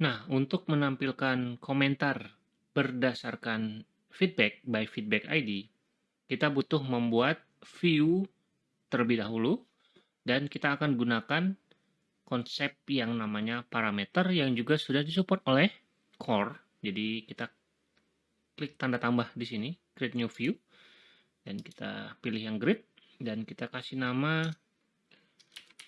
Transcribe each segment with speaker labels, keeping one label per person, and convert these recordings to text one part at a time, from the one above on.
Speaker 1: Nah, untuk menampilkan komentar berdasarkan feedback by feedback ID, kita butuh membuat view terlebih dahulu dan kita akan gunakan konsep yang namanya parameter yang juga sudah disupport oleh core. Jadi kita klik tanda tambah di sini, create new view dan kita pilih yang grid dan kita kasih nama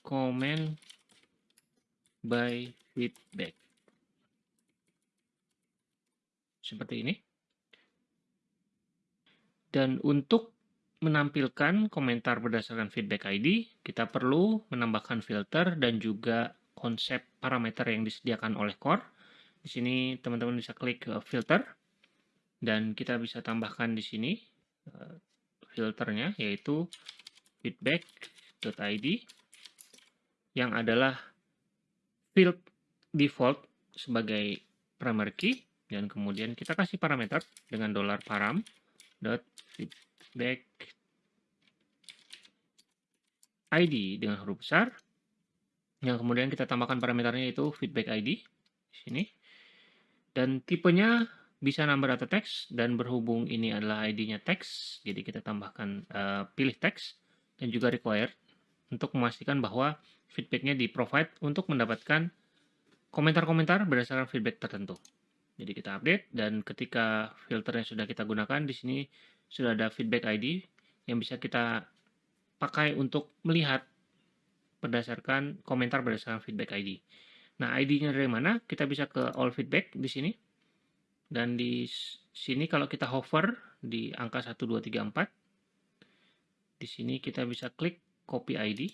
Speaker 1: comment by feedback. Seperti ini. Dan untuk menampilkan komentar berdasarkan feedback ID, kita perlu menambahkan filter dan juga konsep parameter yang disediakan oleh core. Di sini teman-teman bisa klik filter dan kita bisa tambahkan di sini eh, filternya yaitu feedback.id yang adalah field default sebagai primary key dan kemudian kita kasih parameter dengan dolar param dot feedback id dengan huruf besar yang kemudian kita tambahkan parameternya itu feedback id di sini dan tipenya bisa number atau text dan berhubung ini adalah id-nya text jadi kita tambahkan uh, pilih text dan juga required untuk memastikan bahwa feedbacknya di provide untuk mendapatkan komentar-komentar berdasarkan feedback tertentu. Jadi kita update dan ketika filter yang sudah kita gunakan di sini sudah ada feedback ID yang bisa kita pakai untuk melihat berdasarkan komentar berdasarkan feedback ID. Nah, ID-nya dari mana? Kita bisa ke all feedback di sini. Dan di sini kalau kita hover di angka 1 2 3 4 di sini kita bisa klik copy ID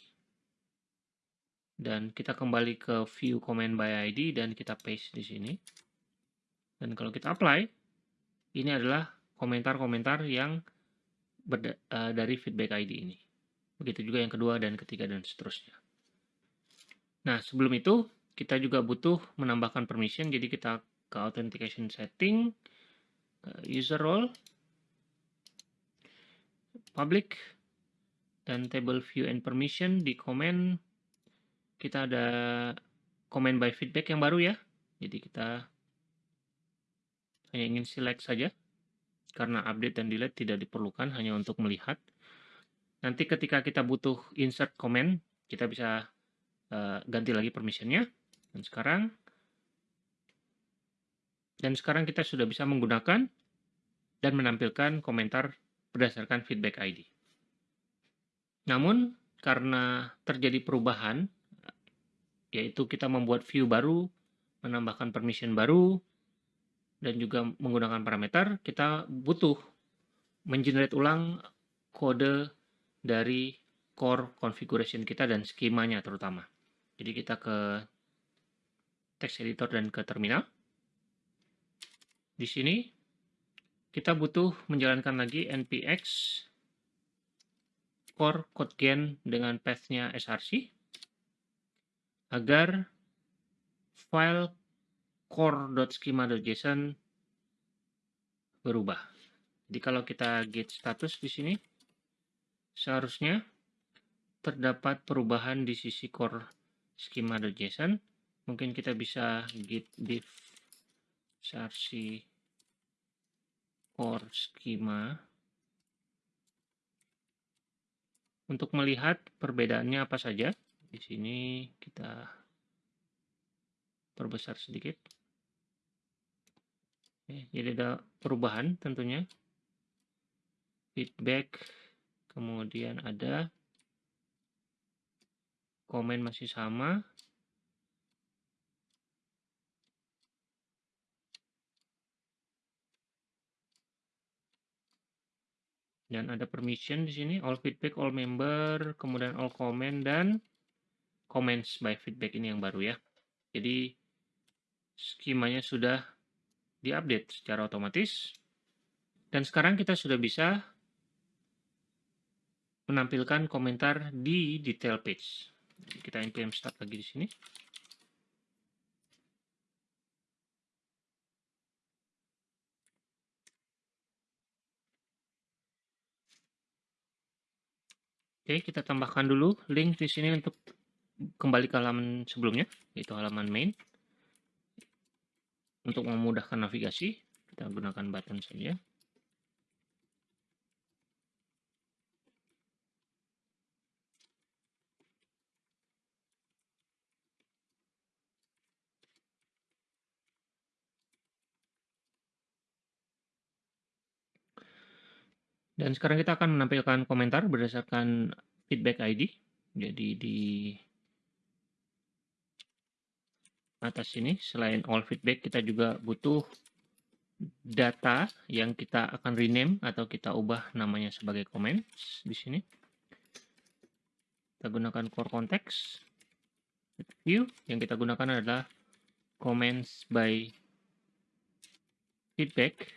Speaker 1: dan kita kembali ke view comment by ID dan kita paste di sini. Dan kalau kita apply, ini adalah komentar-komentar yang uh, dari feedback ID ini. Begitu juga yang kedua dan ketiga dan seterusnya. Nah, sebelum itu kita juga butuh menambahkan permission. Jadi kita ke authentication setting, user role, public, dan table view and permission di comment kita ada comment by feedback yang baru ya. Jadi kita hanya ingin select saja karena update dan delete tidak diperlukan hanya untuk melihat. Nanti ketika kita butuh insert comment, kita bisa uh, ganti lagi permissionnya. Dan sekarang dan sekarang kita sudah bisa menggunakan dan menampilkan komentar berdasarkan feedback ID. Namun, karena terjadi perubahan yaitu kita membuat view baru, menambahkan permission baru, dan juga menggunakan parameter, kita butuh mengenerate ulang kode dari core configuration kita dan skemanya terutama. Jadi kita ke text editor dan ke terminal. Di sini kita butuh menjalankan lagi npx core code gen dengan path-nya src agar file core.schema.json berubah. Jadi kalau kita get status di sini, seharusnya terdapat perubahan di sisi core schema.json. Mungkin kita bisa git diff src core schema untuk melihat perbedaannya apa saja. Di sini kita perbesar sedikit. Oke, jadi ada perubahan tentunya. Feedback, kemudian ada komen masih sama. Dan ada permission di sini, all feedback, all member, kemudian all comment, dan comments by feedback ini yang baru ya. Jadi skemanya sudah diupdate secara otomatis. Dan sekarang kita sudah bisa menampilkan komentar di detail page. Kita npm start lagi di sini. Oke, kita tambahkan dulu link di sini untuk kembali ke halaman sebelumnya, yaitu halaman main. Untuk memudahkan navigasi, kita gunakan button saja. Dan sekarang kita akan menampilkan komentar berdasarkan feedback ID. Jadi di atas sini, selain all feedback, kita juga butuh data yang kita akan rename atau kita ubah namanya sebagai comments di sini. Kita gunakan core context. View yang kita gunakan adalah comments by feedback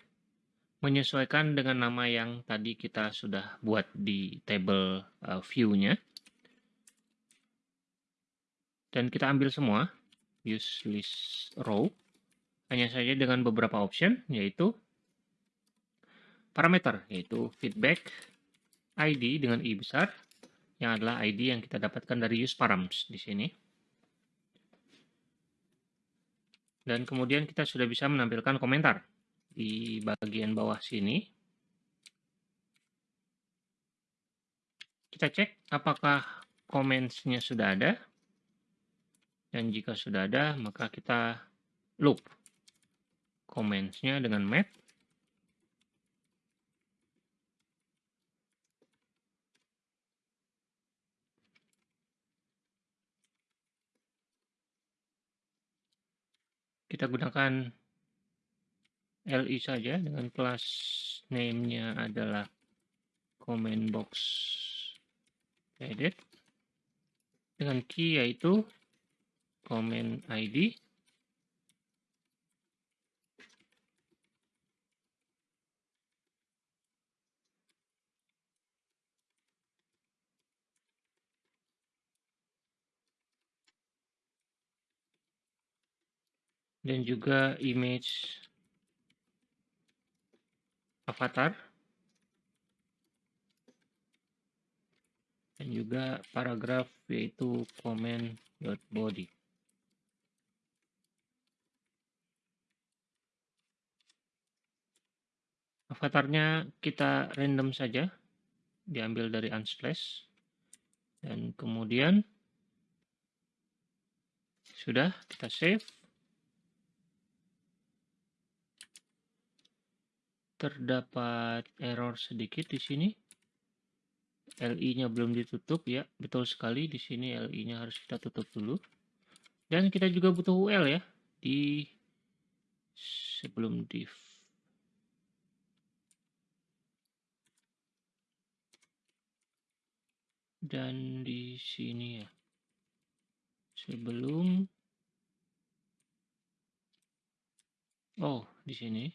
Speaker 1: menyesuaikan dengan nama yang tadi kita sudah buat di table uh, view-nya. Dan kita ambil semua, use list row, hanya saja dengan beberapa option, yaitu parameter, yaitu feedback ID dengan I besar, yang adalah ID yang kita dapatkan dari use params di sini. Dan kemudian kita sudah bisa menampilkan komentar di bagian bawah sini. Kita cek apakah comments-nya sudah ada. Dan jika sudah ada, maka kita loop comments-nya dengan map. Kita gunakan li saja dengan kelas name-nya adalah comment box edit dengan key yaitu comment id dan juga image avatar. Dan juga paragraf yaitu comment.body avatarnya kita random saja diambil dari unsplash dan kemudian sudah kita save terdapat error sedikit di sini. LI-nya belum ditutup ya, betul sekali di sini LI-nya harus kita tutup dulu. Dan kita juga butuh UL ya di sebelum div. Dan di sini ya. Sebelum Oh, di sini.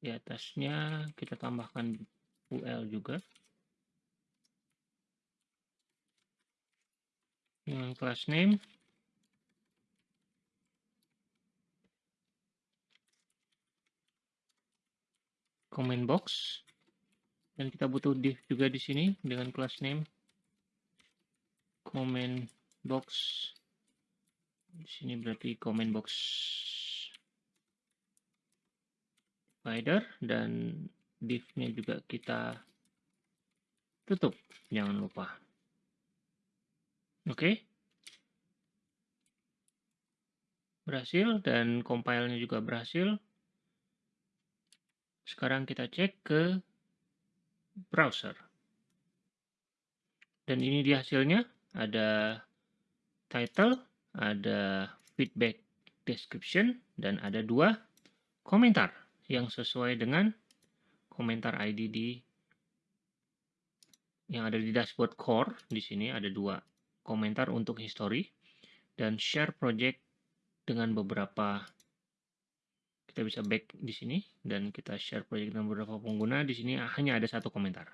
Speaker 1: Di atasnya kita tambahkan UL juga. Dengan class name. Comment box. Dan kita butuh div juga di sini dengan class name. Comment box. Di sini berarti comment box spider dan div-nya juga kita tutup. Jangan lupa. Oke. Okay. berhasil dan compile-nya juga berhasil. Sekarang kita cek ke browser. Dan ini di hasilnya. Ada title ada feedback description dan ada dua komentar yang sesuai dengan komentar ID di yang ada di dashboard core. Di sini ada dua komentar untuk history dan share project dengan beberapa Kita bisa back di sini dan kita share project dengan beberapa pengguna. Di sini hanya ada satu komentar.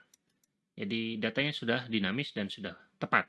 Speaker 1: Jadi datanya sudah dinamis dan sudah tepat.